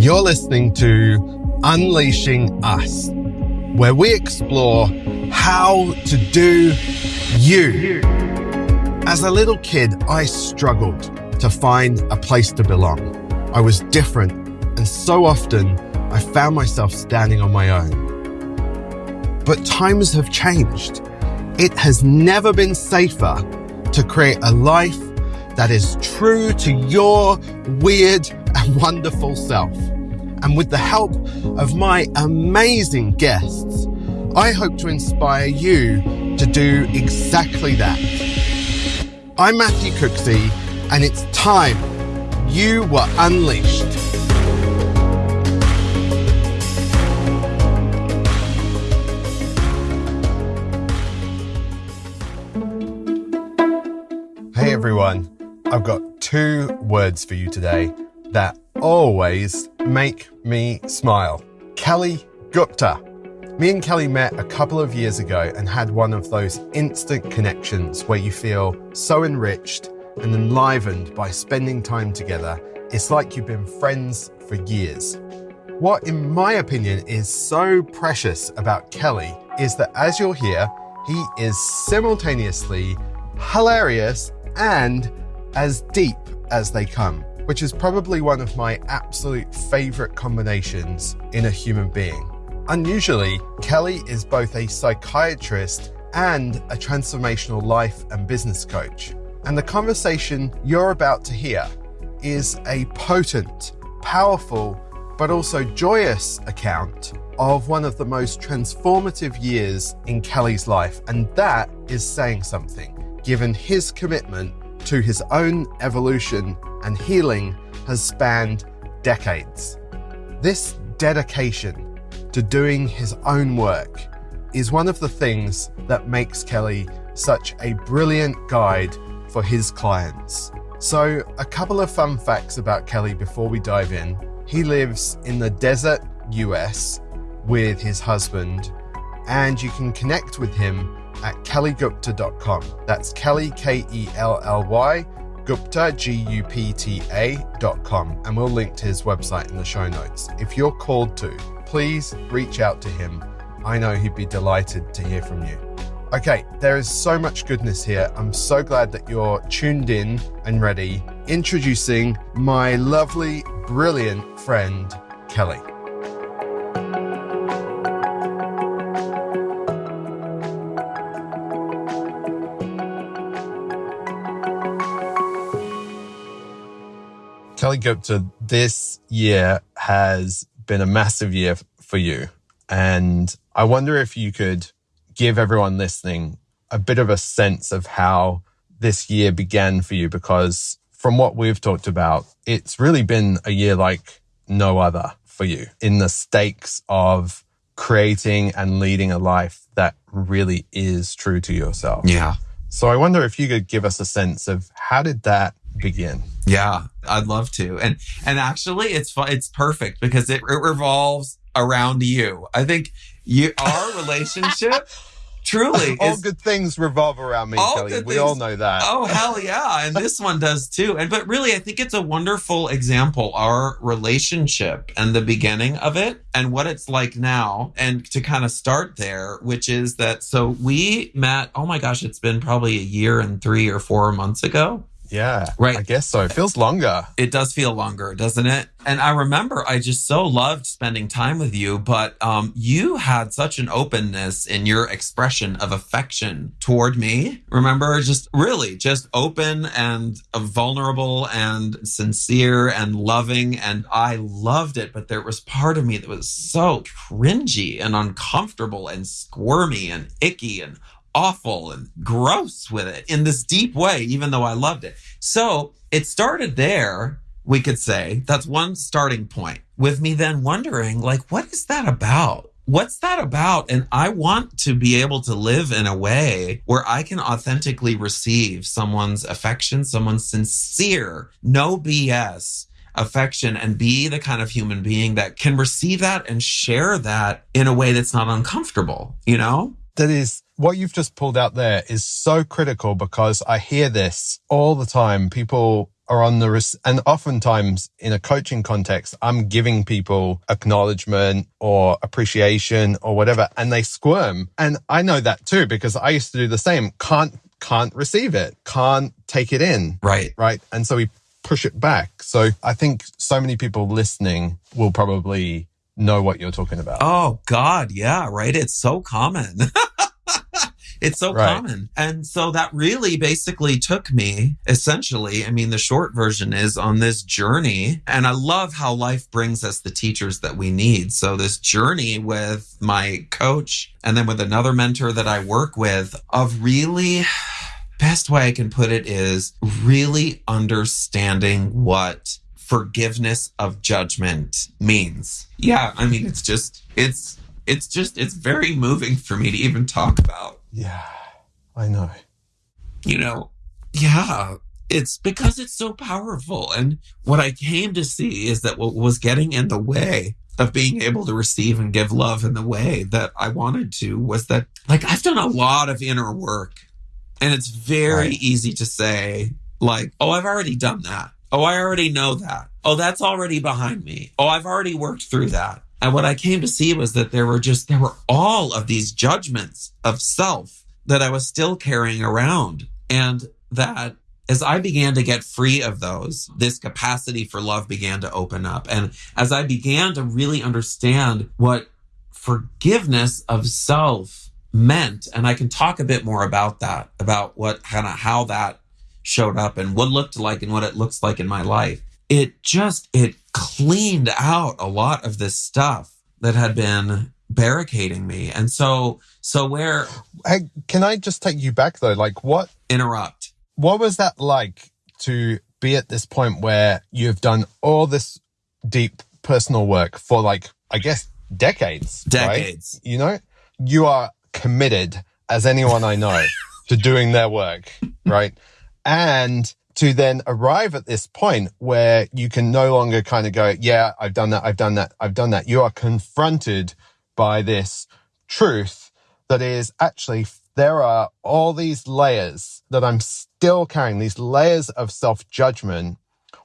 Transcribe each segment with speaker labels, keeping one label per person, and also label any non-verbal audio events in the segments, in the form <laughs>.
Speaker 1: You're listening to Unleashing Us, where we explore how to do you. As a little kid, I struggled to find a place to belong. I was different, and so often I found myself standing on my own. But times have changed. It has never been safer to create a life that is true to your weird and wonderful self. And with the help of my amazing guests, I hope to inspire you to do exactly that. I'm Matthew Cooksey, and it's time you were unleashed. Hey everyone, I've got two words for you today that always make me smile. Kelly Gupta. Me and Kelly met a couple of years ago and had one of those instant connections where you feel so enriched and enlivened by spending time together. It's like you've been friends for years. What, in my opinion, is so precious about Kelly is that as you'll hear, he is simultaneously hilarious and as deep as they come, which is probably one of my absolute favorite combinations in a human being. Unusually, Kelly is both a psychiatrist and a transformational life and business coach. And the conversation you're about to hear is a potent, powerful, but also joyous account of one of the most transformative years in Kelly's life. And that is saying something given his commitment to his own evolution and healing has spanned decades. This dedication to doing his own work is one of the things that makes Kelly such a brilliant guide for his clients. So, a couple of fun facts about Kelly before we dive in. He lives in the desert US with his husband, and you can connect with him at kellygupta.com. That's Kelly, K E L L Y, Gupta, G U P T A.com. And we'll link to his website in the show notes. If you're called to, please reach out to him. I know he'd be delighted to hear from you. Okay, there is so much goodness here. I'm so glad that you're tuned in and ready. Introducing my lovely, brilliant friend, Kelly. Kelly Gupta, this year has been a massive year for you. And I wonder if you could give everyone listening a bit of a sense of how this year began for you, because from what we've talked about, it's really been a year like no other for you in the stakes of creating and leading a life that really is true to yourself.
Speaker 2: Yeah.
Speaker 1: So I wonder if you could give us a sense of how did that begin?
Speaker 2: Yeah, I'd love to. And and actually it's it's perfect because it, it revolves around you. I think you our <laughs> relationship truly
Speaker 1: all
Speaker 2: is,
Speaker 1: good things revolve around me, Kelly.
Speaker 2: good
Speaker 1: We
Speaker 2: things-
Speaker 1: all know that.
Speaker 2: Oh hell yeah. And this one does too. And but really I think it's a wonderful example our relationship and the beginning of it and what it's like now and to kind of start there which is that so we met oh my gosh it's been probably a year and 3 or 4 months ago.
Speaker 1: Yeah,
Speaker 2: Right.
Speaker 1: I guess so. It feels longer.
Speaker 2: It does feel longer, doesn't it? And I remember I just so loved spending time with you, but um, you had such an openness in your expression of affection toward me. Remember, just really just open and vulnerable and sincere and loving. And I loved it. But there was part of me that was so cringy and uncomfortable and squirmy and icky and awful and gross with it in this deep way, even though I loved it. So it started there, we could say. That's one starting point with me then wondering, like, what is that about? What's that about? And I want to be able to live in a way where I can authentically receive someone's affection, someone's sincere, no BS affection and be the kind of human being that can receive that and share that in a way that's not uncomfortable, you know?
Speaker 1: That is what you've just pulled out there is so critical because I hear this all the time. People are on the, res- and oftentimes in a coaching context, I'm giving people acknowledgement or appreciation or whatever, and they squirm. And I know that too, because I used to do the same. Can't, can't receive it, can't take it in.
Speaker 2: Right.
Speaker 1: Right. And so we push it back. So I think so many people listening will probably know what you're talking about.
Speaker 2: Oh God, yeah, right. It's so common. <laughs> it's so
Speaker 1: Right.
Speaker 2: common. And so that really basically took me essentially, I mean, the short version is on this journey. And I love how life brings us the teachers that we need. So this journey with my coach and then with another mentor that I work with of really best way I can put it is really understanding what forgiveness of judgment means. Yeah, I mean it's just it's it's just it's very moving for me to even talk about.
Speaker 1: Yeah, I know.
Speaker 2: You know, yeah, it's because it's so powerful and what I came to see is that what was getting in the way of being able to receive and give love in the way that I wanted to was that like I've done a lot of inner work and it's very
Speaker 1: Right.
Speaker 2: easy to say like, "Oh, I've already done that. Oh, I already know that. Oh, that's already behind me. Oh, I've already worked through that." And what I came to see was that there were just there were all of these judgments of self that I was still carrying around and that as I began to get free of those, this capacity for love began to open up. And as I began to really understand what forgiveness of self meant, and I can talk a bit more about that, about what kind of how that showed up and what looked like and what it looks like in my life. It just, it cleaned out a lot of this stuff that had been barricading me. And so, so where
Speaker 1: Hey, can I just take you back though? Like, what
Speaker 2: interrupt?
Speaker 1: what was that like to be at this point where you've done all this deep personal work for like I guess decades, right?
Speaker 2: Decades.
Speaker 1: You know, you are committed as anyone I know to doing their work, right? And to then arrive at this point where you can no longer kind of go, yeah, I've done that, I've done that, I've done that. You are confronted by this truth that is actually there are all these layers that I'm still carrying, these layers of self judgment.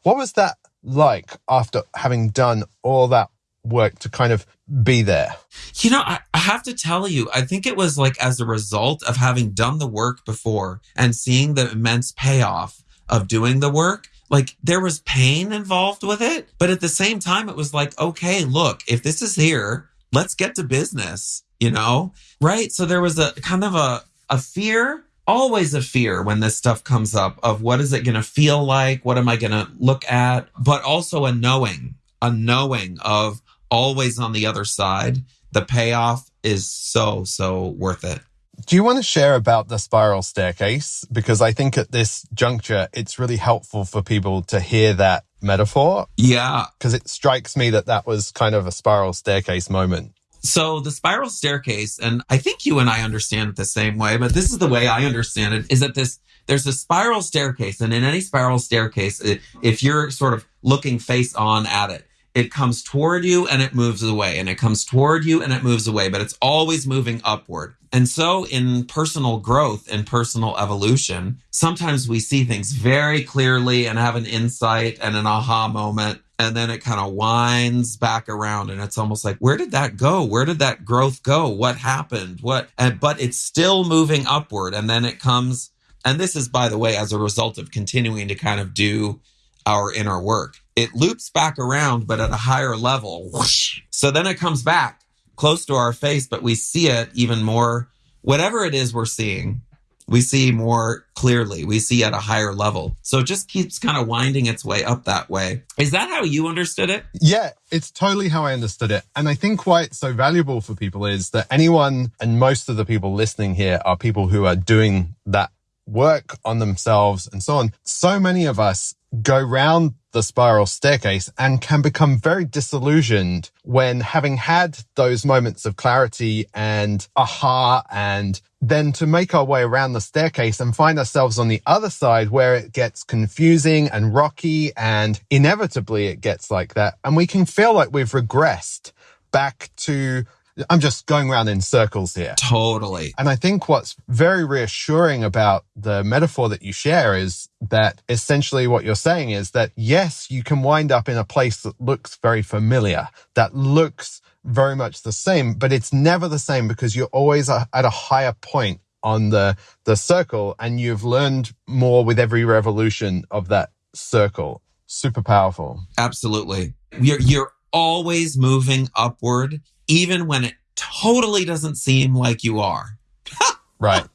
Speaker 1: What was that like after having done all that work to kind of be there?
Speaker 2: You know, I, I have to tell you, I think it was like as a result of having done the work before and seeing the immense payoff of doing the work. Like there was pain involved with it, but at the same time, it was like, okay, look, if this is here, let's get to business, you know? Right. So there was a kind of a, a fear, always a fear when this stuff comes up of what is it going to feel like? What am I going to look at? But also a knowing, a knowing of always on the other side. The payoff is so, so worth it.
Speaker 1: Do you want to share about the spiral staircase? Because I think at this juncture, it's really helpful for people to hear that metaphor
Speaker 2: Yeah.
Speaker 1: because it strikes me that that was kind of a spiral staircase moment.
Speaker 2: So the spiral staircase, and I think you and I understand it the same way, but this is the way I understand it is that this, there's a spiral staircase. And in any spiral staircase, if you're sort of looking face on at it, it comes toward you and it moves away and it comes toward you and it moves away, but it's always moving upward. And so in personal growth and personal evolution, sometimes we see things very clearly and have an insight and an aha moment. And then it kind of winds back around and it's almost like, where did that go? Where did that growth go? What happened? What, and, but it's still moving upward. And then it comes, and this is, by the way, as a result of continuing to kind of do our inner work. It loops back around, but at a higher level. Whoosh. So then it comes back close to our face, but we see it even more. Whatever it is we're seeing, we see more clearly. We see at a higher level. So it just keeps kind of winding its way up that way. Is that how you understood it?
Speaker 1: Yeah, it's totally how I understood it. And I think why it's so valuable for people is that anyone and most of the people listening here are people who are doing that work on themselves and so on. So many of us go round the spiral staircase and can become very disillusioned when having had those moments of clarity and aha and then to make our way around the staircase and find ourselves on the other side where it gets confusing and rocky and inevitably it gets like that. And we can feel like we've regressed back to I'm just going around in circles here.
Speaker 2: Totally.
Speaker 1: And I think what's very reassuring about the metaphor that you share is that essentially what you're saying is that yes, you can wind up in a place that looks very familiar, that looks very much the same, but it's never the same because you're always at a higher point on the, the circle and you've learned more with every revolution of that circle. Super powerful.
Speaker 2: Absolutely. You're, you're always moving upward, even when it totally doesn't seem like you are. <laughs>
Speaker 1: right.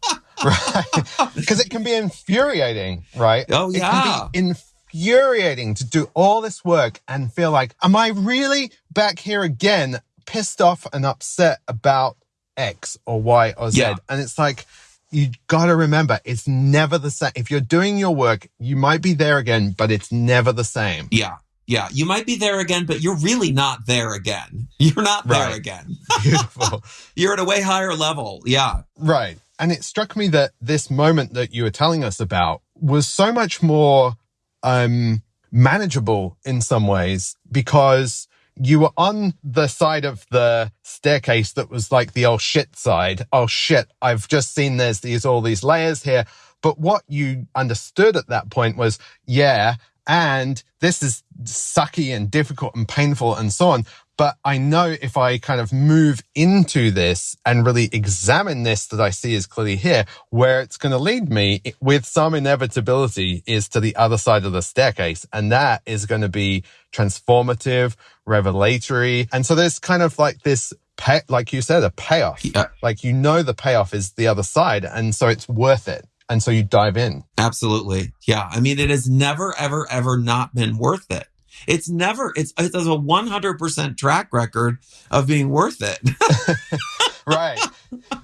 Speaker 1: Right. Because it can be infuriating, right?
Speaker 2: Oh, yeah.
Speaker 1: It can be infuriating to do all this work and feel like, am I really back here again, pissed off and upset about X or Y or Z. Yeah. And it's like, you got to remember, it's never the same. If you're doing your work, you might be there again, but it's never the same.
Speaker 2: Yeah. Yeah. You might be there again, but you're really not there again. <laughs> You're not there
Speaker 1: right.
Speaker 2: again. <laughs>
Speaker 1: Beautiful.
Speaker 2: you're at a way higher level. Yeah.
Speaker 1: Right. And it struck me that this moment that you were telling us about was so much more, um, manageable in some ways because you were on the side of the staircase that was like the oh shit side. Oh shit, I've just seen there's these all these layers here. But what you understood at that point was, yeah, and this is sucky and difficult and painful and so on. But I know if I kind of move into this and really examine this that I see is clearly here, where it's going to lead me with some inevitability is to the other side of the staircase. And that is going to be transformative, revelatory. And so there's kind of like this pay, like you said, a payoff. Yeah. Like you know the payoff is the other side. And so it's worth it. And so you dive in.
Speaker 2: Absolutely. Yeah. I mean, it has never, ever, ever not been worth it. It's never, it's, it has a 100% track record of being worth it. <laughs>
Speaker 1: right.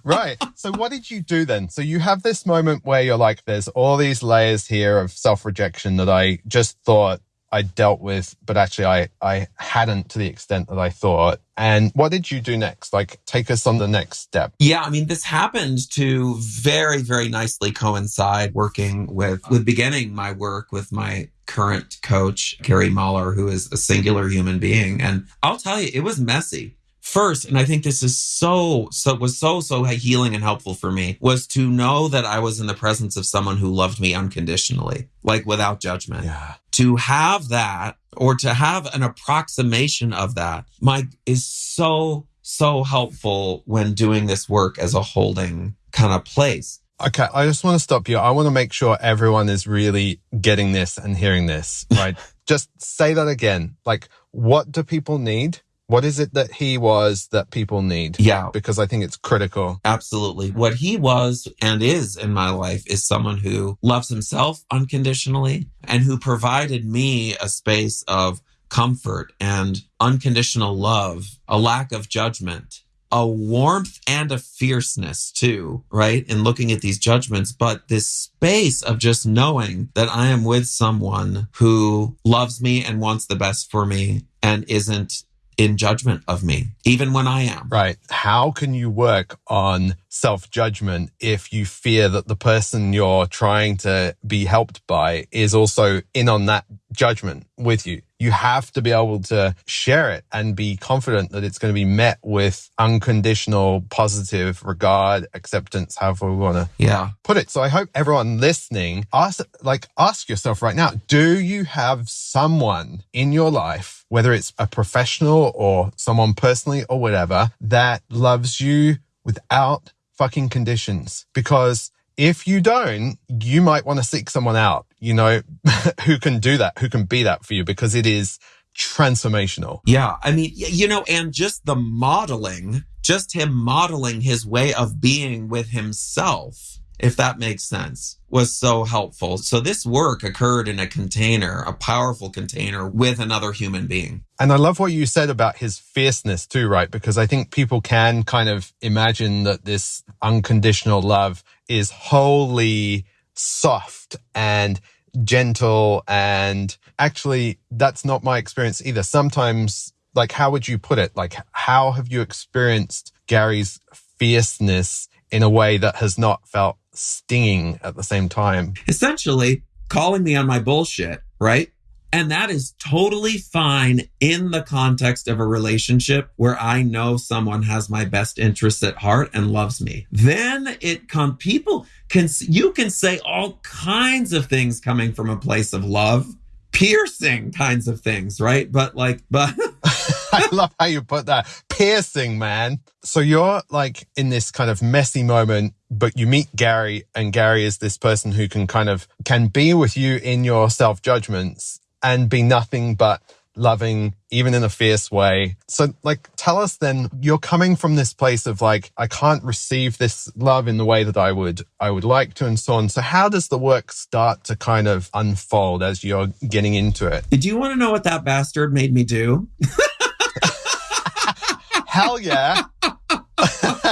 Speaker 1: Right. So what did you do then? So you have this moment where you're like, there's all these layers here of self rejection that I just thought I dealt with, but actually I, I hadn't to the extent that I thought. And what did you do next? Like take us on the next step.
Speaker 2: Yeah. I mean, this happened to very, very nicely coincide working with, with beginning my work with my current coach, Gary Mahler, who is a singular human being. And I'll tell you, it was messy first and i think this is so so was so so healing and helpful for me was to know that i was in the presence of someone who loved me unconditionally like without judgment
Speaker 1: yeah
Speaker 2: to have that or to have an approximation of that mike is so so helpful when doing this work as a holding kind of place
Speaker 1: Okay, I just want to stop you. I want to make sure everyone is really getting this and hearing this, right? <laughs> just say that again. Like, what do people need? What is it that he was that people need?
Speaker 2: Yeah.
Speaker 1: Because I think it's critical.
Speaker 2: Absolutely. What he was and is in my life is someone who loves himself unconditionally and who provided me a space of comfort and unconditional love, a lack of judgment, a warmth and a fierceness too, right? In looking at these judgments, but this space of just knowing that I am with someone who loves me and wants the best for me and isn't in judgment of me, even when I am.
Speaker 1: Right. How can you work on self judgment if you fear that the person you're trying to be helped by is also in on that judgment with you? You have to be able to share it and be confident that it's going to be met with unconditional positive regard, acceptance, however we want to
Speaker 2: yeah.
Speaker 1: put it. So I hope everyone listening ask, like, ask yourself right now, do you have someone in your life, whether it's a professional or someone personally or whatever, that loves you without fucking conditions? Because if you don't, you might want to seek someone out, you know, <laughs> who can do that, who can be that for you because it is transformational.
Speaker 2: Yeah. I mean, you know, and just the modeling, just him modeling his way of being with himself if that makes sense, was so helpful. So this work occurred in a container, a powerful container with another human being.
Speaker 1: And I love what you said about his fierceness too, right? Because I think people can kind of imagine that this unconditional love is wholly soft and gentle. And actually, that's not my experience either. Sometimes, like, how would you put it? Like, how have you experienced Gary's fierceness in a way that has not felt stinging at the same time.
Speaker 2: Essentially, calling me on my bullshit, right? And that is totally fine in the context of a relationship where I know someone has my best interests at heart and loves me. Then it come people can you can say all kinds of things coming from a place of love piercing kinds of things, right? But like, <laughs> but
Speaker 1: I love how you put that piercing, man. So you're like in this kind of messy moment, but you meet Gary and Gary is this person who can kind of can be with you in your self judgments and be nothing but loving, even in a fierce way. So, like, tell us then, you're coming from this place of like, I can't receive this love in the way that I would, I would like to, and so on. So, how does the work start to kind of unfold as you're getting into it?
Speaker 2: Do you want to know what that bastard made me do? <laughs>
Speaker 1: Hell yeah.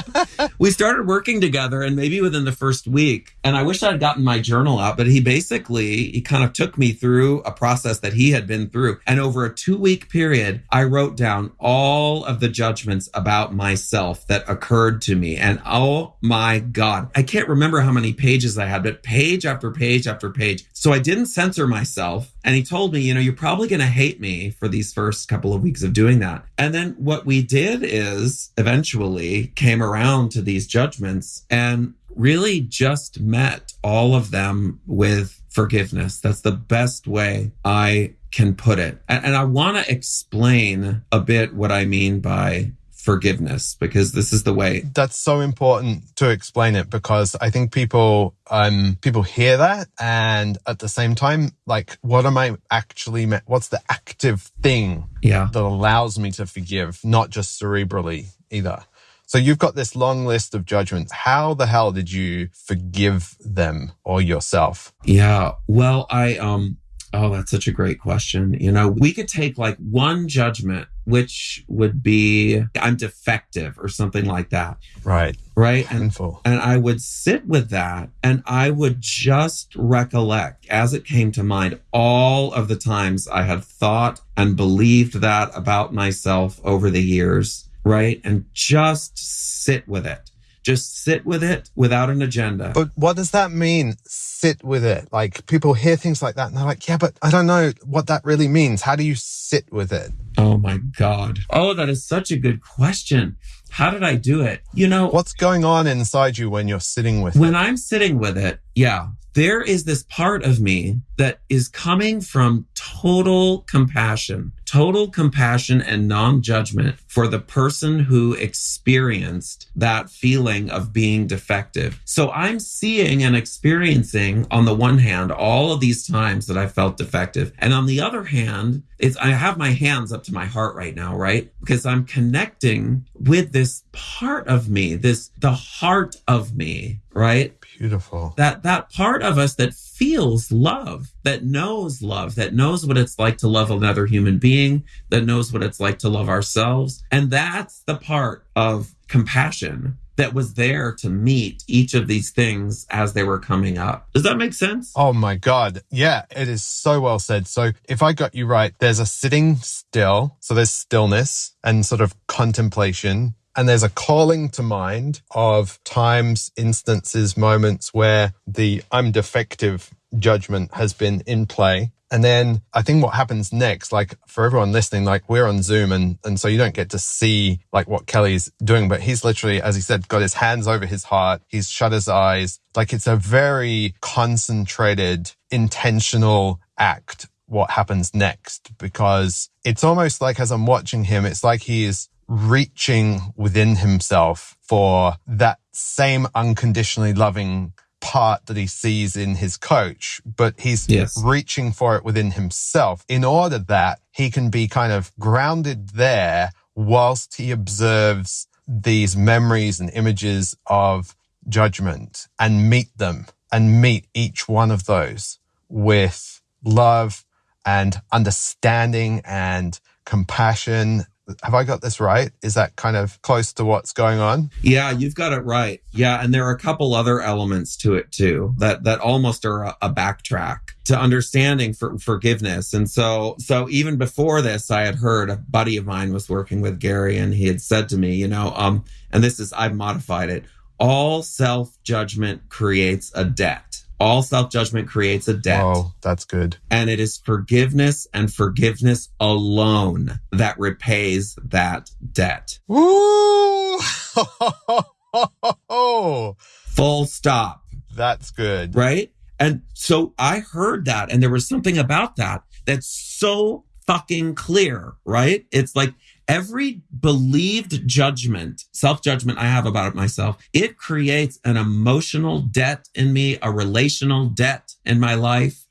Speaker 1: <laughs>
Speaker 2: we started working together and maybe within the first week. And i wish i'd gotten my journal out but he basically he kind of took me through a process that he had been through. And over a two week period i wrote down all of the judgments about myself that occurred to me. And oh my god i can't remember how many pages i had but page after page after page. So i didn't censor myself and he told me you know you're probably going to hate me for these first couple of weeks of doing that and then what we did is eventually came around to these judgments and really just met all of them with forgiveness. That's the best way I can put it. And, and I want to explain a bit what I mean by forgiveness because this is the way
Speaker 1: that's so important to explain it because i think people um people hear that and at the same time like what am i actually what's the active thing
Speaker 2: yeah
Speaker 1: that allows me to forgive not just cerebrally either so you've got this long list of judgments. How the hell did you forgive them or yourself?
Speaker 2: Yeah. Well, I, um, Oh, that's such a great question. You know, we could take like one judgment, which would be I'm defective or something like that.
Speaker 1: Right.
Speaker 2: Right. And, and I would sit with that and I would just recollect as it came to mind all of the times I had thought and believed that about myself over the years right? And just sit with it. Just sit with it without an agenda.
Speaker 1: But what does that mean? Sit with it. Like people hear things like that and they're like, yeah, but I don't know what that really means. How do you sit with it?
Speaker 2: Oh my God. Oh, that is such a good question. How did I do it? You know,
Speaker 1: what's going on inside you when you're sitting with
Speaker 2: when
Speaker 1: it?
Speaker 2: I'm sitting with it, yeah, there is this part of me that is coming from total compassion, total compassion and non judgment for the person who experienced that feeling of being defective. So I'm seeing and experiencing, on the one hand, all of these times that I felt defective. And on the other hand, it's, I have my hands up to my heart right now, right? Because I'm connecting with this part of me, this, the heart of me, right?
Speaker 1: Beautiful.
Speaker 2: That that part of us that feels love, that knows love, that knows what it's like to love another human being, that knows what it's like to love ourselves. And that's the part of compassion that was there to meet each of these things as they were coming up. Does that make sense?
Speaker 1: Oh my God. Yeah, it is so well said. So if I got you right, there's a sitting still. So there's stillness and sort of contemplation and there's a calling to mind of times, instances, moments where the I'm defective judgment has been in play. And then I think what happens next, like for everyone listening, like we're on Zoom and, and so you don't get to see like what Kelly's doing, but he's literally, as he said, got his hands over his heart. He's shut his eyes. Like it's a very concentrated, intentional act what happens next because it's almost like as I'm watching him, it's like he is reaching within himself for that same unconditionally loving part that he sees in his coach, but he's yes. reaching for it within himself in order that he can be kind of grounded there whilst he observes these memories and images of judgment and meet them and meet each one of those with love and understanding and compassion have I got this right? Is that kind of close to what's going on?
Speaker 2: Yeah, you've got it right. Yeah, and there are a couple other elements to it too that that almost are a, a backtrack to understanding for forgiveness. And so so even before this, I had heard a buddy of mine was working with Gary, and he had said to me, you know, um, and this is I've modified it. All self judgment creates a debt All self judgment creates a debt.
Speaker 1: Oh, that's good.
Speaker 2: And it is forgiveness and forgiveness alone that repays that debt.
Speaker 1: Woo! <laughs>
Speaker 2: Full stop.
Speaker 1: That's good.
Speaker 2: Right. And so I heard that, and there was something about that that's so fucking clear, right? It's like every believed judgment, self judgment I have about it myself, it creates an emotional debt in me, a relational debt in my life.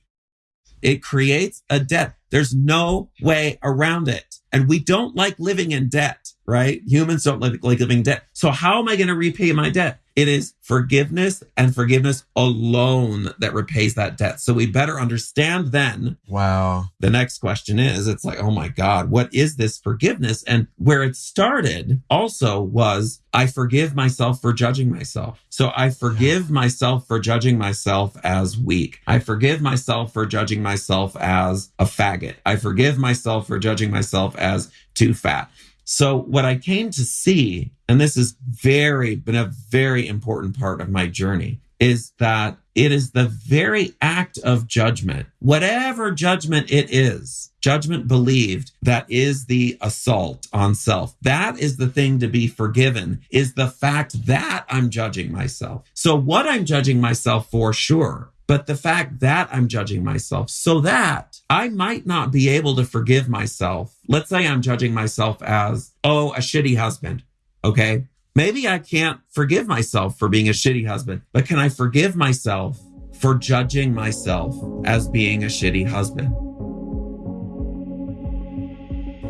Speaker 2: It creates a debt. There's no way around it. And we don't like living in debt, right? Humans don't like, like living debt. So how am I going to repay my debt? It is forgiveness and forgiveness alone that repays that debt. So we better understand then.
Speaker 1: Wow.
Speaker 2: The next question is it's like, oh my God, what is this forgiveness? And where it started also was I forgive myself for judging myself. So I forgive myself for judging myself as weak. I forgive myself for judging myself as a faggot. I forgive myself for judging myself as too fat. So what I came to see, and this has very been a very important part of my journey, is that it is the very act of judgment, whatever judgment it is, judgment believed, that is the assault on self. That is the thing to be forgiven, is the fact that I'm judging myself. So what I'm judging myself for, sure, but the fact that I'm judging myself so that I might not be able to forgive myself. Let's say I'm judging myself as, oh, a shitty husband. Okay. Maybe I can't forgive myself for being a shitty husband, but can I forgive myself for judging myself as being a shitty husband?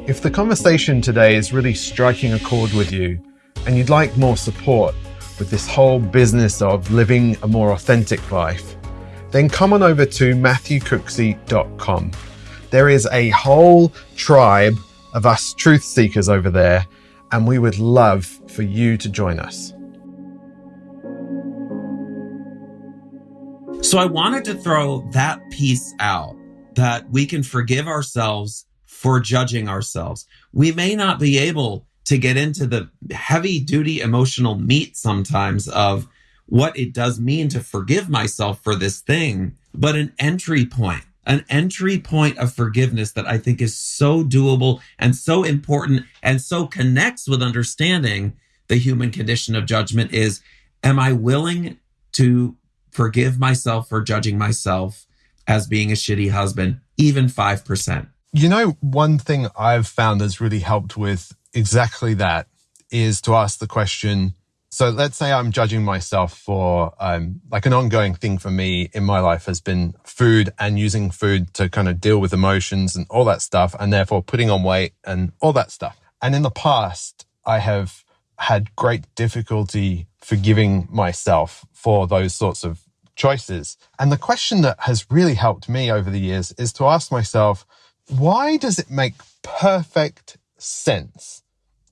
Speaker 1: If the conversation today is really striking a chord with you and you'd like more support with this whole business of living a more authentic life, then come on over to matthewcooksey.com. There is a whole tribe of us truth seekers over there, and we would love for you to join us.
Speaker 2: So I wanted to throw that piece out that we can forgive ourselves for judging ourselves. We may not be able to get into the heavy duty emotional meat sometimes of what it does mean to forgive myself for this thing, but an entry point, an entry point of forgiveness that I think is so doable and so important and so connects with understanding the human condition of judgment is am I willing to forgive myself for judging myself as being a shitty husband, even 5%?
Speaker 1: You know, one thing I've found that's really helped with exactly that is to ask the question so let's say I'm judging myself for um, like an ongoing thing for me in my life has been food and using food to kind of deal with emotions and all that stuff, and therefore putting on weight and all that stuff. And in the past, I have had great difficulty forgiving myself for those sorts of choices. And the question that has really helped me over the years is to ask myself, why does it make perfect sense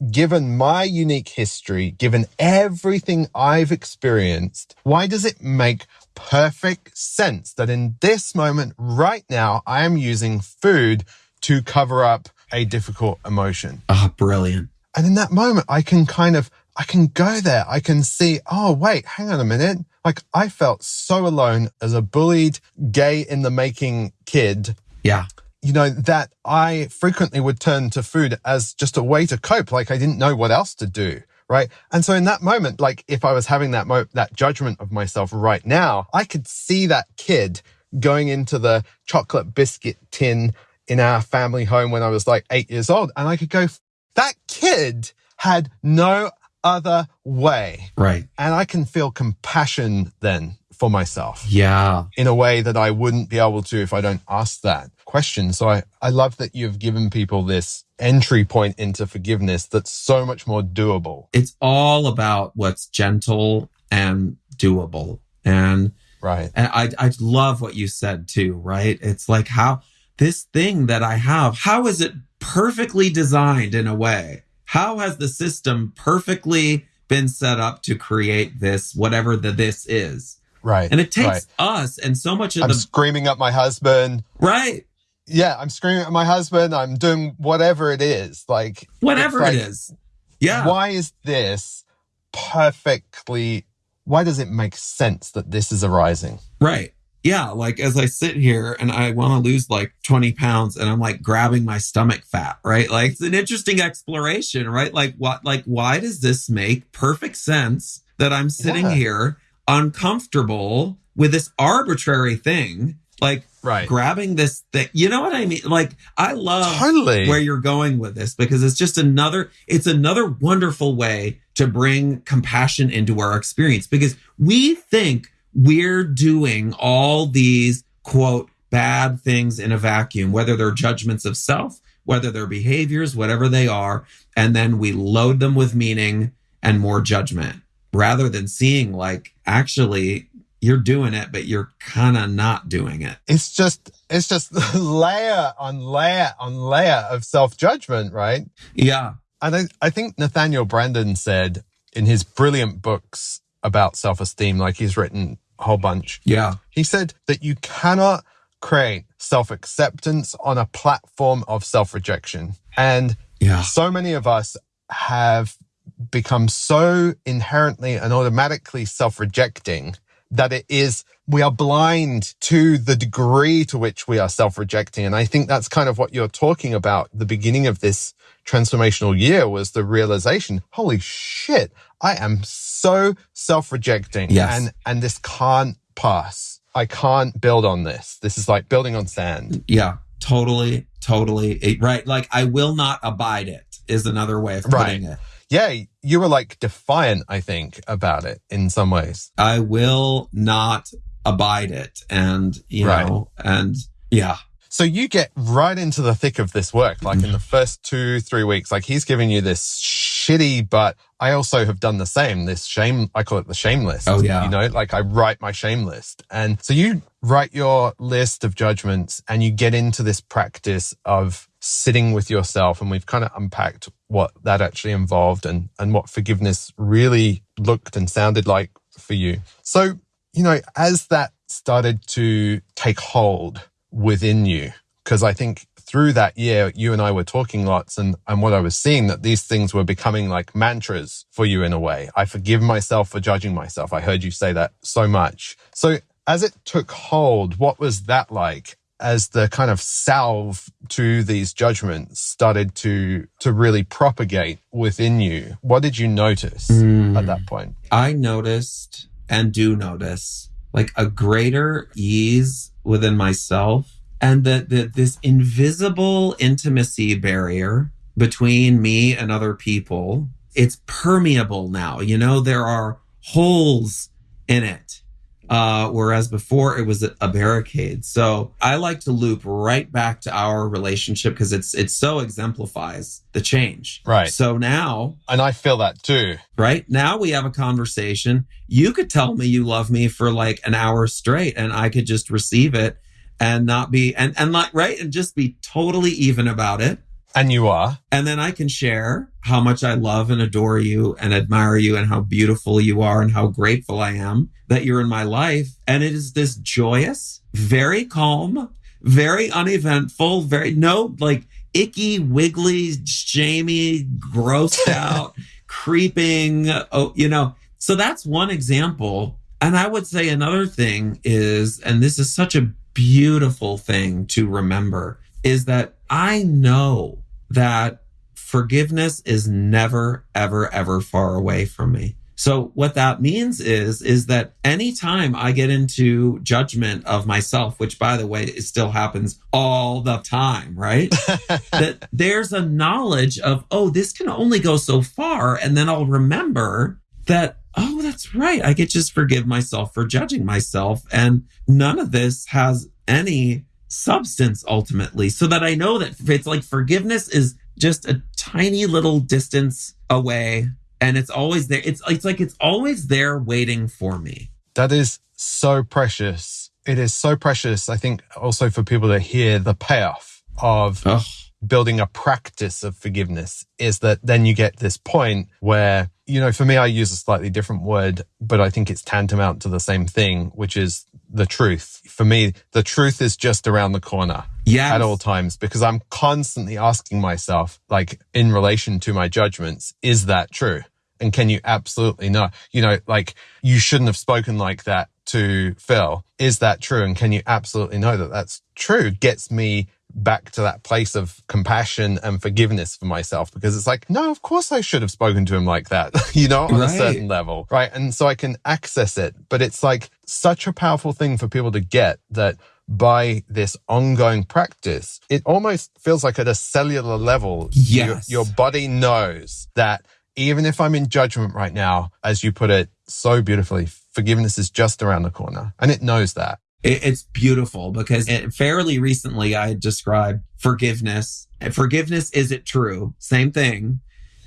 Speaker 1: given my unique history, given everything I've experienced, why does it make perfect sense that in this moment right now, I am using food to cover up a difficult emotion?
Speaker 2: Ah, oh, brilliant.
Speaker 1: And in that moment, I can kind of, I can go there. I can see, oh, wait, hang on a minute. Like I felt so alone as a bullied, gay in the making kid.
Speaker 2: Yeah
Speaker 1: you know, that I frequently would turn to food as just a way to cope. Like I didn't know what else to do. Right. And so in that moment, like if I was having that mo- that judgment of myself right now, I could see that kid going into the chocolate biscuit tin in our family home when I was like eight years old. And I could go, that kid had no other way.
Speaker 2: Right.
Speaker 1: And I can feel compassion then for myself.
Speaker 2: Yeah.
Speaker 1: In a way that I wouldn't be able to if I don't ask that question. So I, I love that you've given people this entry point into forgiveness that's so much more doable.
Speaker 2: It's all about what's gentle and doable. And
Speaker 1: right.
Speaker 2: And I I love what you said too, right? It's like how this thing that I have, how is it perfectly designed in a way? How has the system perfectly been set up to create this, whatever the this is?
Speaker 1: Right.
Speaker 2: And it takes
Speaker 1: right.
Speaker 2: us and so much of
Speaker 1: I'm
Speaker 2: the
Speaker 1: screaming at my husband.
Speaker 2: Right.
Speaker 1: Yeah, I'm screaming at my husband. I'm doing whatever it is. Like
Speaker 2: whatever
Speaker 1: like,
Speaker 2: it is. Yeah.
Speaker 1: Why is this perfectly why does it make sense that this is arising?
Speaker 2: Right. Yeah. Like as I sit here and I want to lose like 20 pounds and I'm like grabbing my stomach fat, right? Like it's an interesting exploration, right? Like what, like, why does this make perfect sense that I'm sitting
Speaker 1: Yeah.
Speaker 2: here uncomfortable with this arbitrary thing? Like
Speaker 1: Right.
Speaker 2: grabbing this thing. You know what I mean? Like I love
Speaker 1: Totally.
Speaker 2: where you're going with this because it's just another it's another wonderful way to bring compassion into our experience because we think we're doing all these quote bad things in a vacuum whether they're judgments of self whether they're behaviors whatever they are and then we load them with meaning and more judgment rather than seeing like actually you're doing it but you're kind of not doing it
Speaker 1: it's just it's just <laughs> layer on layer on layer of self-judgment, right?
Speaker 2: yeah
Speaker 1: And I, I think Nathaniel Branden said in his brilliant books about self-esteem, like he's written a whole bunch,
Speaker 2: yeah
Speaker 1: he said that you cannot create self-acceptance on a platform of self-rejection. And
Speaker 2: yeah
Speaker 1: so many of us have become so inherently and automatically self-rejecting that it is we are blind to the degree to which we are self-rejecting and i think that's kind of what you're talking about the beginning of this transformational year was the realization holy shit i am so self-rejecting
Speaker 2: Yes.
Speaker 1: and and this can't pass i can't build on this this is like building on sand
Speaker 2: Yeah, totally, totally. It- right. Like, I will not abide it is another way of putting it.
Speaker 1: Yeah you were like defiant i think about it in some ways
Speaker 2: I will not abide it. And, you
Speaker 1: Right.
Speaker 2: know, and yeah,
Speaker 1: So you get right into the thick of this work, like in mm-hmm. the first two, three weeks. Like he's giving you this shitty, but I also have done the same. This shame, I call it the shame list.
Speaker 2: Oh, yeah.
Speaker 1: You know, like I write my shame list. And so you write your list of judgments and you get into this practice of sitting with yourself. And we've kind of unpacked what that actually involved and, and what forgiveness really looked and sounded like for you. So, you know, as that started to take hold, within you. Because I think through that year, you and I were talking lots and, and what I was seeing that these things were becoming like mantras for you in a way. I forgive myself for judging myself. I heard you say that so much. So as it took hold, what was that like? As the kind of salve to these judgments started to, to really propagate within you, what did you notice at that mm. point?
Speaker 2: I noticed and do notice like a greater ease within myself and that that this invisible intimacy barrier between me and other people. It's permeable now you know? There are holes in it uh, whereas before it was a, a barricade so i like to loop right back to our relationship because it's it so exemplifies the change
Speaker 1: Right.
Speaker 2: so now
Speaker 1: And I feel that too.
Speaker 2: right? Now we have a conversation. You could tell me you love me for like an hour straight and I could just receive it and not be and and like right and just be totally even about it.
Speaker 1: And you are.
Speaker 2: And then I can share how much I love and adore you and admire you and how beautiful you are and how grateful I am that you're in my life. And it is this joyous, very calm, very uneventful, very no like icky, wiggly, shamey, grossed <laughs> out, creeping. Oh, you know, so that's one example. And I would say another thing is, and this is such a beautiful thing to remember, is that I know that forgiveness is never, ever, ever far away from me. So what that means is, is that anytime I get into judgment of myself, which by the way, it still happens all the time, right? <laughs> that there's a knowledge of, oh, this can only go so far. And then I'll remember that, oh, that's right. I could just forgive myself for judging myself. And none of this has any substance ultimately. So that I know that it's like forgiveness is just a tiny little distance away. And it's always there. It's, it's like it's always there waiting for me.
Speaker 1: That is so precious. It is so precious. I think also for people to hear the payoff of
Speaker 2: Oh,
Speaker 1: building a practice of forgiveness is that then you get this point where, you know, for me, I use a slightly different word, but I think it's tantamount to the same thing, which is the truth. For me, the truth is just around the corner
Speaker 2: yes.
Speaker 1: at all times because I'm constantly asking myself, like in relation to my judgments, is that true? And can you absolutely know? You know, like you shouldn't have spoken like that to Phil. Is that true? And can you absolutely know that that's true? Gets me back to that place of compassion and forgiveness for myself because it's like, no, of course I should have spoken to him like that, <laughs> you know, on
Speaker 2: Right.
Speaker 1: a certain level. Right. And so I can access it. But it's like such a powerful thing for people to get that by this ongoing practice, it almost feels like at a cellular level, your,
Speaker 2: Yes.
Speaker 1: your body knows that even if I'm in judgment right now, as you put it so beautifully, forgiveness is just around the corner and it knows that.
Speaker 2: It, it's beautiful because it, fairly recently I described forgiveness. Forgiveness, is it true? Same thing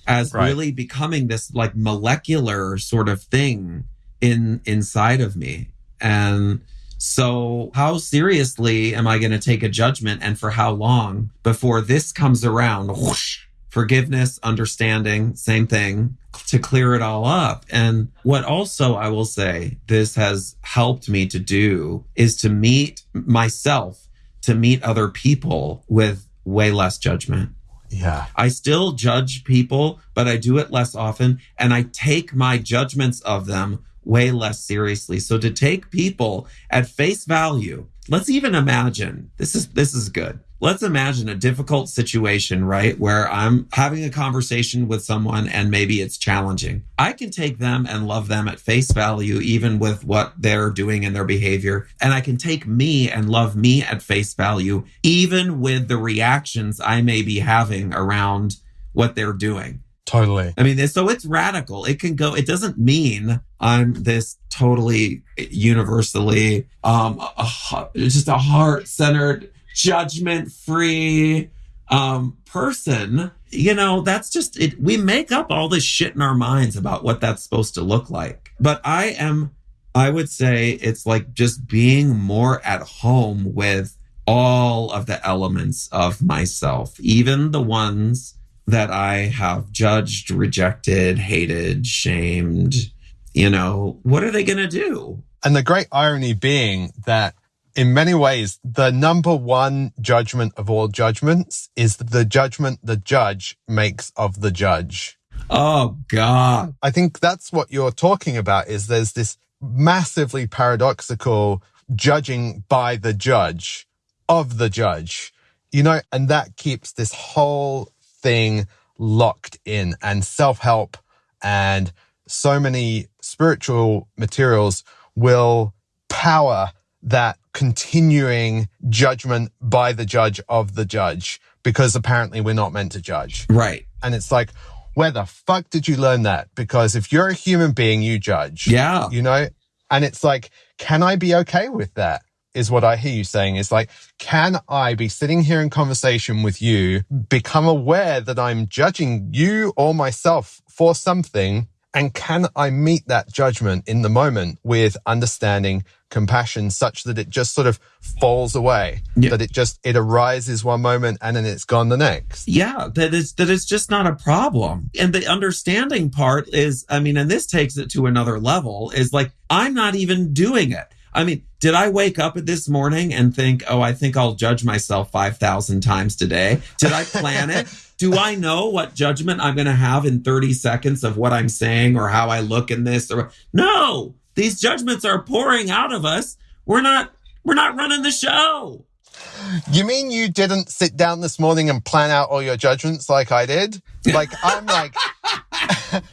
Speaker 2: as
Speaker 1: Right.
Speaker 2: really becoming this like molecular sort of thing in inside of me. And so how seriously am I going to take a judgment and for how long before this comes around? Whoosh, forgiveness, understanding, same thing to clear it all up. And what also I will say this has helped me to do is to meet myself, to meet other people with way less judgment.
Speaker 1: Yeah.
Speaker 2: I still judge people, but I do it less often and I take my judgments of them way less seriously. So to take people at face value, let's even imagine this is this is good. Let's imagine a difficult situation, right? Where I'm having a conversation with someone and maybe it's challenging. I can take them and love them at face value, even with what they're doing and their behavior. And I can take me and love me at face value, even with the reactions I may be having around what they're doing.
Speaker 1: Totally.
Speaker 2: I mean, so it's radical. It can go, it doesn't mean I'm this totally universally, um, just a heart centered, judgment free, um, person. You know, that's just it. We make up all this shit in our minds about what that's supposed to look like. But I am, I would say it's like just being more at home with all of the elements of myself, even the ones that I have judged, rejected, hated, shamed. You know, what are they going to do?
Speaker 1: And the great irony being that in many ways, the number one judgment of all judgments is the judgment the judge makes of the judge.
Speaker 2: Oh, God.
Speaker 1: I think that's what you're talking about is there's this massively paradoxical judging by the judge of the judge, you know, and that keeps this whole thing locked in and self-help and so many spiritual materials will power that continuing judgment by the judge of the judge because apparently we're not meant to judge.
Speaker 2: Right.
Speaker 1: And it's like, where the fuck did you learn that? Because if you're a human being, you judge.
Speaker 2: Yeah.
Speaker 1: You know? And it's like, can I be okay with that? Is what I hear you saying. Is like, can I be sitting here in conversation with you, become aware that I'm judging you or myself for something? And can I meet that judgment in the moment with understanding, compassion, such that it just sort of falls away?
Speaker 2: Yeah.
Speaker 1: That it just, it arises one moment and then it's gone the next.
Speaker 2: Yeah, that is that it's just not a problem. And the understanding part is, I mean, and this takes it to another level, is like I'm not even doing it. I mean, did I wake up this morning and think, oh, I think I'll judge myself 5,000 times today? Did I plan it? <laughs> Do I know what judgment I'm going to have in 30 seconds of what I'm saying or how I look in this? Or no, these judgments are pouring out of us. We're not, we're not running the show.
Speaker 1: You mean you didn't sit down this morning and plan out all your judgments like I did? Like I'm like <laughs>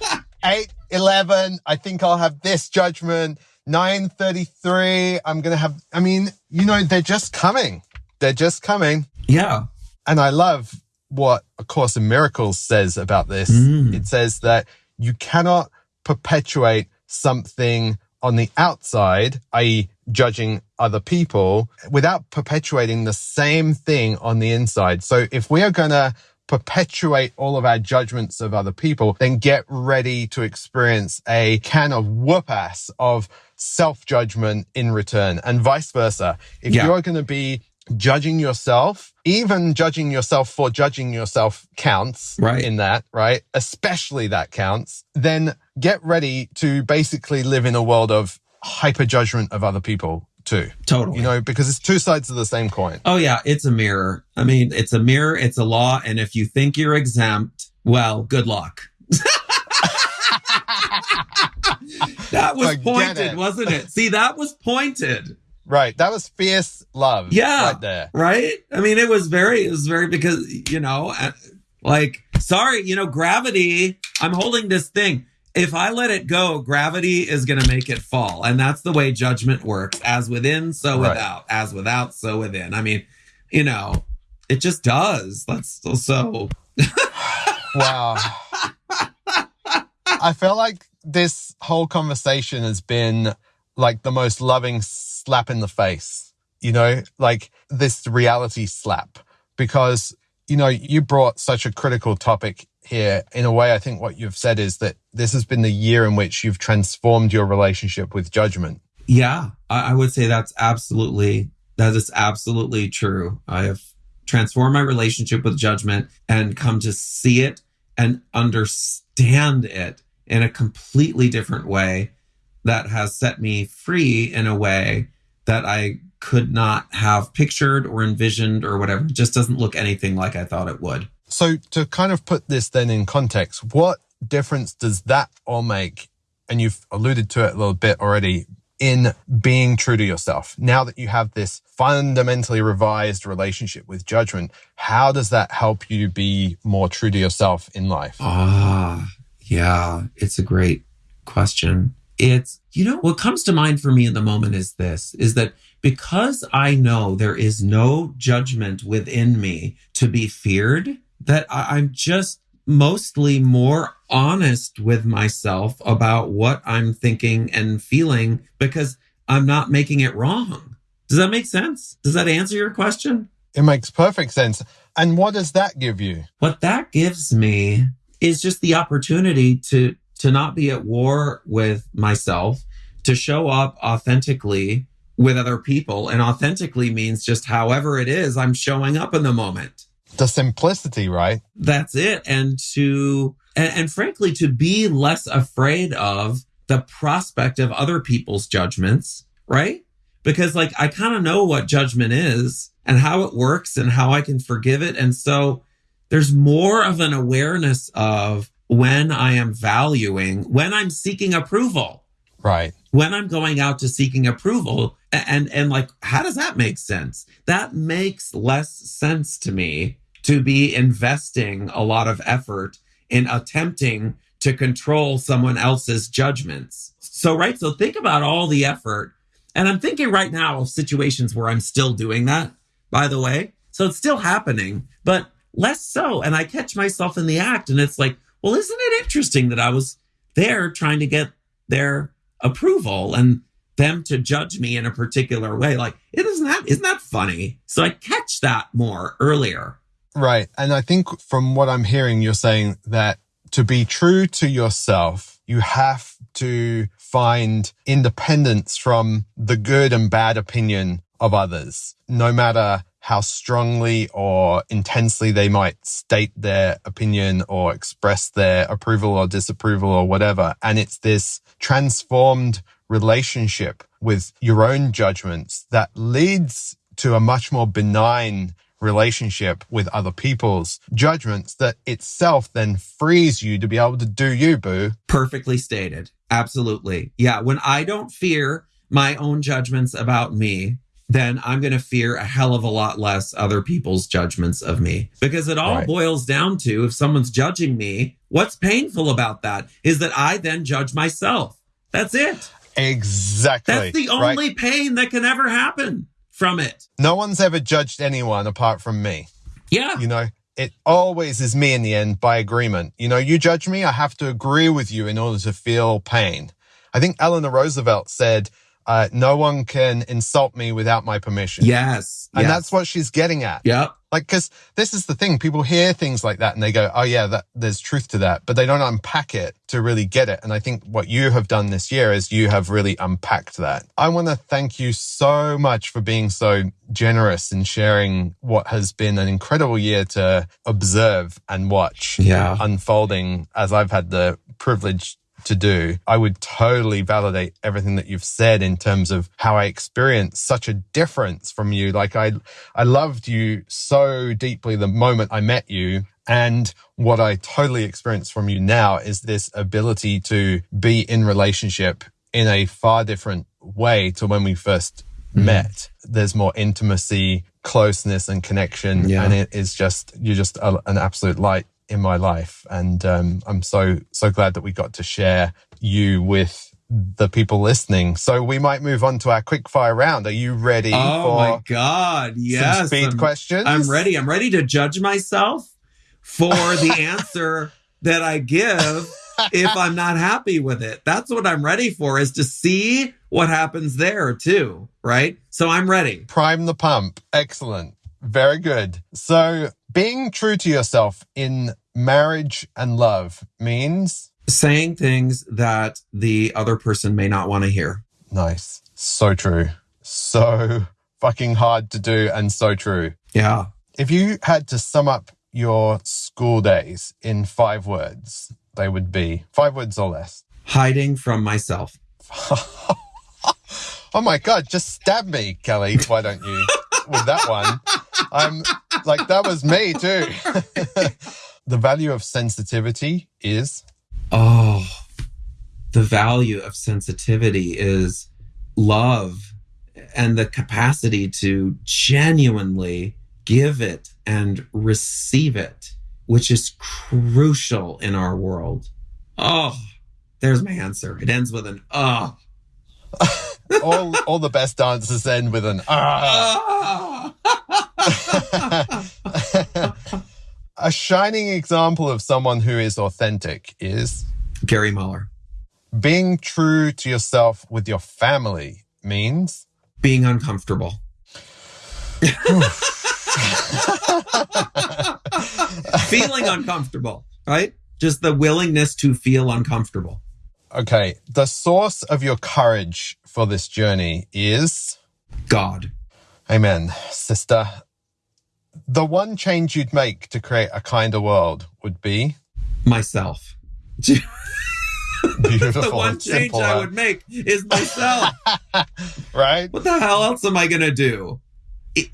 Speaker 1: 8, 11, I think I'll have this judgment. 933, I'm going to have, I mean, you know, they're just coming. They're just coming.
Speaker 2: Yeah.
Speaker 1: And I love what A Course in Miracles says about this.
Speaker 2: Mm.
Speaker 1: It says that you cannot perpetuate something on the outside, i.e., judging other people, without perpetuating the same thing on the inside. So if we are going to perpetuate all of our judgments of other people, then get ready to experience a can of whoop ass of self judgment in return and vice versa. If
Speaker 2: Yeah.
Speaker 1: you're going to be judging yourself, even judging yourself for judging yourself counts
Speaker 2: Right.
Speaker 1: in that, right? Especially that counts. Then get ready to basically live in a world of hyper judgment of other people too,
Speaker 2: Totally.
Speaker 1: you know, because it's two sides of the same coin.
Speaker 2: Oh yeah, it's a mirror. I mean, it's a mirror, it's a law, and if you think you're exempt, well, good luck. <laughs> that was
Speaker 1: Forget
Speaker 2: pointed,
Speaker 1: it.
Speaker 2: wasn't it? See, that was pointed.
Speaker 1: Right. That was fierce love.
Speaker 2: Yeah.
Speaker 1: Right there.
Speaker 2: right? I mean, it was very, it was very because, you know, uh, like, sorry, you know, gravity, I'm holding this thing. If I let it go, gravity is going to make it fall. And that's the way judgment works as within, so
Speaker 1: Right.
Speaker 2: without, as without, so within. I mean, you know, it just does. That's so, so
Speaker 1: Wow. <laughs> I feel like this whole conversation has been like the most loving slap in the face, you know, like this reality slap because, you know, you brought such a critical topic here. In a way, I think what you've said is that this has been the year in which you've transformed your relationship with judgment.
Speaker 2: Yeah, I, I would say that's absolutely that is absolutely true. I have transformed my relationship with judgment and come to see it and understand it in a completely different way that has set me free in a way that I could not have pictured or envisioned or whatever. It just doesn't look anything like I thought it would.
Speaker 1: So to kind of put this then in context, what difference does that all make? And you've alluded to it a little bit already in being true to yourself. Now that you have this fundamentally revised relationship with judgment, how does that help you be more true to yourself in life?
Speaker 2: Ah, yeah, it's a great question. It's, you know, what comes to mind for me in the moment is this is that because I know there is no judgment within me to be feared, that I- I'm just mostly more honest with myself about what I'm thinking and feeling because I'm not making it wrong. Does that make sense? Does that answer your question?
Speaker 1: It makes perfect sense. And what does that give you?
Speaker 2: what that gives me is just the opportunity to to not be at war with myself to show up authentically with other people. And authentically means just however it is i'm showing up in the moment.
Speaker 1: The simplicity, right?
Speaker 2: that's it. And to and, and frankly to be less afraid of the prospect of other people's judgments right? Because like i kind of know what judgment is and how it works and how i can forgive it. And so there's more of an awareness of when i am valuing when i'm seeking approval
Speaker 1: Right.
Speaker 2: when I'm going out to seeking approval and and like how does that make sense? That makes less sense to me to be investing a lot of effort in attempting to control someone else's judgments. So right, so think about all the effort. And I'm thinking right now of situations where I'm still doing that, by the way. So it's still happening, but less so. And I catch myself in the act and it's like, well, isn't it interesting that I was there trying to get their approval and them to judge me in a particular way. Like, isn't that isn't that funny? So I catch that more earlier.
Speaker 1: Right. And I think from what I'm hearing, you're saying that to be true to yourself, you have to find independence from the good and bad opinion of others, no matter how strongly or intensely they might state their opinion or express their approval or disapproval or whatever. And it's this transformed relationship with your own judgments that leads to a much more benign relationship with other people's judgments that itself then frees you to be able to do you, boo.
Speaker 2: Perfectly stated. Absolutely. Yeah. When I don't fear my own judgments about me, then I'm going to fear a hell of a lot less other people's judgments of me. Because it all
Speaker 1: Right.
Speaker 2: boils down to if someone's judging me, what's painful about that is that I then judge myself. That's it.
Speaker 1: Exactly.
Speaker 2: That's the
Speaker 1: right?
Speaker 2: only pain that can ever happen from it.
Speaker 1: No one's ever judged anyone apart from me.
Speaker 2: Yeah.
Speaker 1: You know, it always is me in the end by agreement. You know, you judge me, I have to agree with you in order to feel pain. I think Eleanor Roosevelt said, uh, no one can insult me without my permission.
Speaker 2: Yes.
Speaker 1: And
Speaker 2: yes.
Speaker 1: that's what she's getting at.
Speaker 2: Yep.
Speaker 1: Like, cause this is the thing. People hear things like that and they go, Oh yeah, that there's truth to that, but they don't unpack it to really get it. And I think what you have done this year is you have really unpacked that. I want to thank you so much for being so generous in sharing what has been an incredible year to observe and watch
Speaker 2: Yeah.
Speaker 1: unfolding as I've had the privilege to do. I would totally validate everything that you've said in terms of how I experienced such a difference from you. Like I, I loved you so deeply the moment I met you. And what I totally experience from you now is this ability to be in relationship in a far different way to when we 1st
Speaker 2: Mm-hmm.
Speaker 1: met. There's more intimacy, closeness and connection.
Speaker 2: Yeah.
Speaker 1: And it is just, you're just a, an absolute light in my life. And um, I'm so, so glad that we got to share you with the people listening. So we might move on to our quick fire round. Are you ready
Speaker 2: Oh
Speaker 1: for
Speaker 2: my God. Yes.
Speaker 1: speed
Speaker 2: I'm,
Speaker 1: questions?
Speaker 2: I'm ready. I'm ready to judge myself for the <laughs> answer that I give if I'm not happy with it. That's what I'm ready for is to see what happens there too. Right. So I'm ready.
Speaker 1: Prime the pump. Excellent. Very good. So being true to yourself in marriage and love means
Speaker 2: Saying things that the other person may not want to hear.
Speaker 1: nice. So true. So fucking hard to do and so true.
Speaker 2: Yeah.
Speaker 1: If you had to sum up your school days in five words, they would be five words or less.
Speaker 2: Hiding from myself. <laughs>
Speaker 1: Oh my God, just stab me, Kelly. Why don't you with that one? I'm like, that was me too. <laughs> the value of sensitivity is
Speaker 2: Oh, the value of sensitivity is love and the capacity to genuinely give it and receive it, which is crucial in our world. Oh, there's my answer. It ends with an oh. <laughs>
Speaker 1: all all the best dances end with an ah.
Speaker 2: Ah. <laughs>
Speaker 1: a shining example of someone who is authentic is
Speaker 2: Gary Muller.
Speaker 1: being true to yourself with your family means
Speaker 2: Being uncomfortable. Feeling uncomfortable, right? Just the willingness to feel uncomfortable.
Speaker 1: okay the source of your courage for this journey is
Speaker 2: God.
Speaker 1: amen sister the one change you'd make to create a kinder world would be
Speaker 2: myself. <laughs>
Speaker 1: beautiful
Speaker 2: the one change
Speaker 1: simple,
Speaker 2: I would make is myself. <laughs>
Speaker 1: right
Speaker 2: what the hell else am I going to do?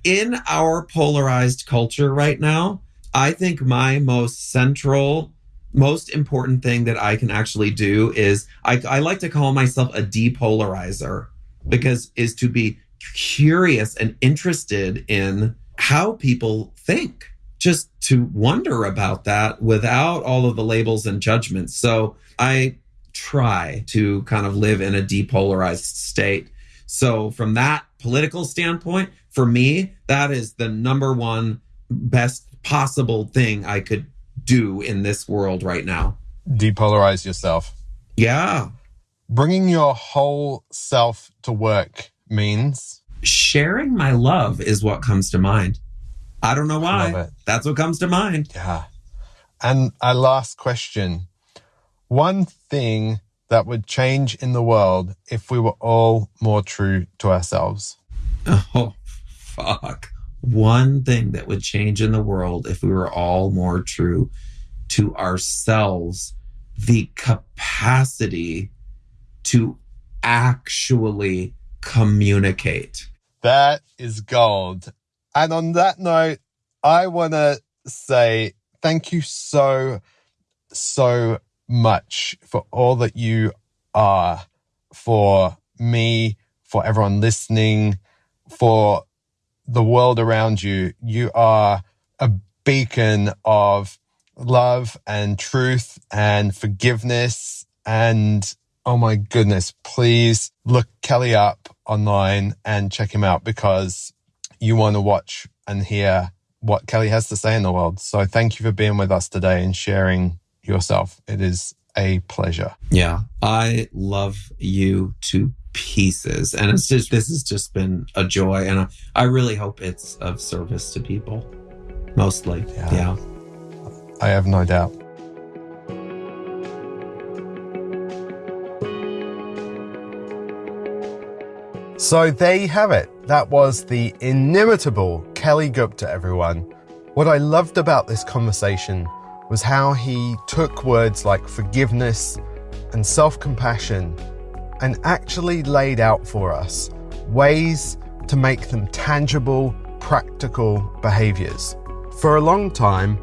Speaker 2: In our polarized culture right now, I think my most central, most important thing that I can actually do is I, I like to call myself a depolarizer because is to be curious and interested in how people think just to wonder about that without all of the labels and judgments. So i try to kind of live in a depolarized state. So from that political standpoint for me that is the number one best possible thing i could do in this world right now.
Speaker 1: Depolarize yourself.
Speaker 2: Yeah.
Speaker 1: Bringing your whole self to work means
Speaker 2: sharing my love is what comes to mind. I don't know why. That's what comes to mind.
Speaker 1: Yeah. And a last question. One thing that would change in the world if we were all more true to ourselves. <laughs>
Speaker 2: Oh, fuck. One thing that would change in the world if we were all more true to ourselves. The capacity to actually communicate.
Speaker 1: That is gold. And on that note, I want to say thank you so, so much for all that you are for me, for everyone listening, for the world around you. You are a beacon of love and truth and forgiveness. And oh my goodness, please look Kelly up online and check him out because you want to watch and hear what Kelly has to say in the world. So thank you for being with us today and sharing yourself. It is a pleasure.
Speaker 2: Yeah. I love you to pieces. And it's just, this has just been a joy. And I, I really hope it's of service to people. Mostly.
Speaker 1: Yeah.
Speaker 2: yeah.
Speaker 1: I have no doubt. So there you have it. That was the inimitable Kelly Gupta, everyone. What I loved about this conversation was how he took words like forgiveness and self compassion and actually laid out for us ways to make them tangible, practical behaviors. For a long time,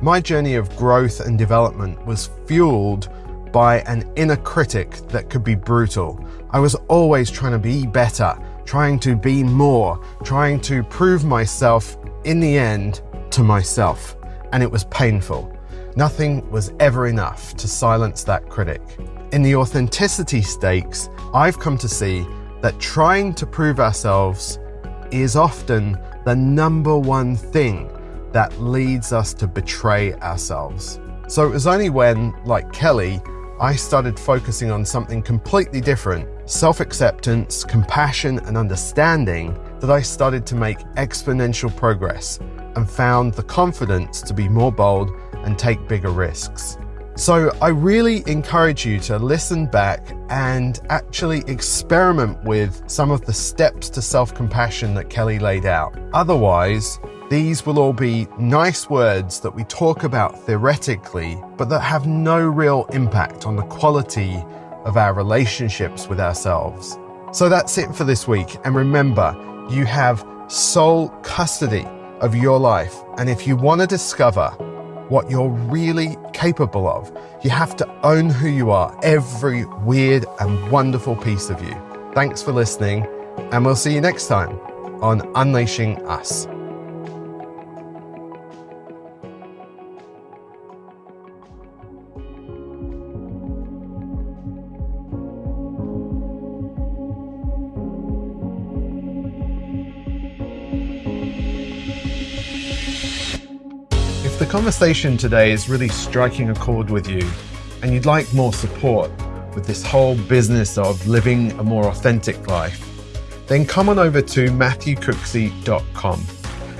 Speaker 1: My journey of growth and development was fueled by an inner critic that could be brutal. I was always trying to be better, trying to be more, trying to prove myself in the end to myself. And it was painful. Nothing was ever enough to silence that critic. In the authenticity stakes, I've come to see that trying to prove ourselves is often the number one thing that leads us to betray ourselves. So it was only when, like Kelly, I started focusing on something completely different self acceptance, compassion, and understanding that I started to make exponential progress and found the confidence to be more bold and take bigger risks. So, I really encourage you to listen back and actually experiment with some of the steps to self compassion that Kelly laid out. Otherwise, these will all be nice words that we talk about theoretically, but that have no real impact on the quality of our relationships with ourselves. So that's it for this week. And remember, you have sole custody of your life. And if you want to discover what you're really capable of, you have to own who you are, every weird and wonderful piece of you. Thanks for listening, and we'll see you next time on Unleashing Us. Conversation today is really striking a chord with you and you'd like more support with this whole business of living a more authentic life, then come on over to matthewcooksey.com.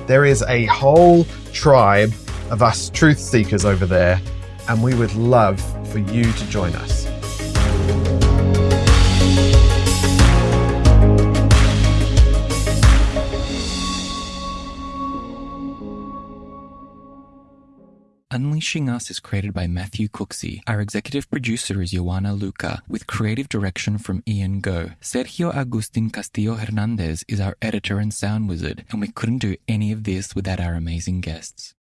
Speaker 1: There is a whole tribe of us truth seekers over there, and we would love for you to join us.
Speaker 3: Unleashing Us is created by Matthew Cooksey. Our executive producer is Joanna Luca, with creative direction from Ian Go. Sergio Agustin Castillo Hernandez is our editor and sound wizard, and we couldn't do any of this without our amazing guests.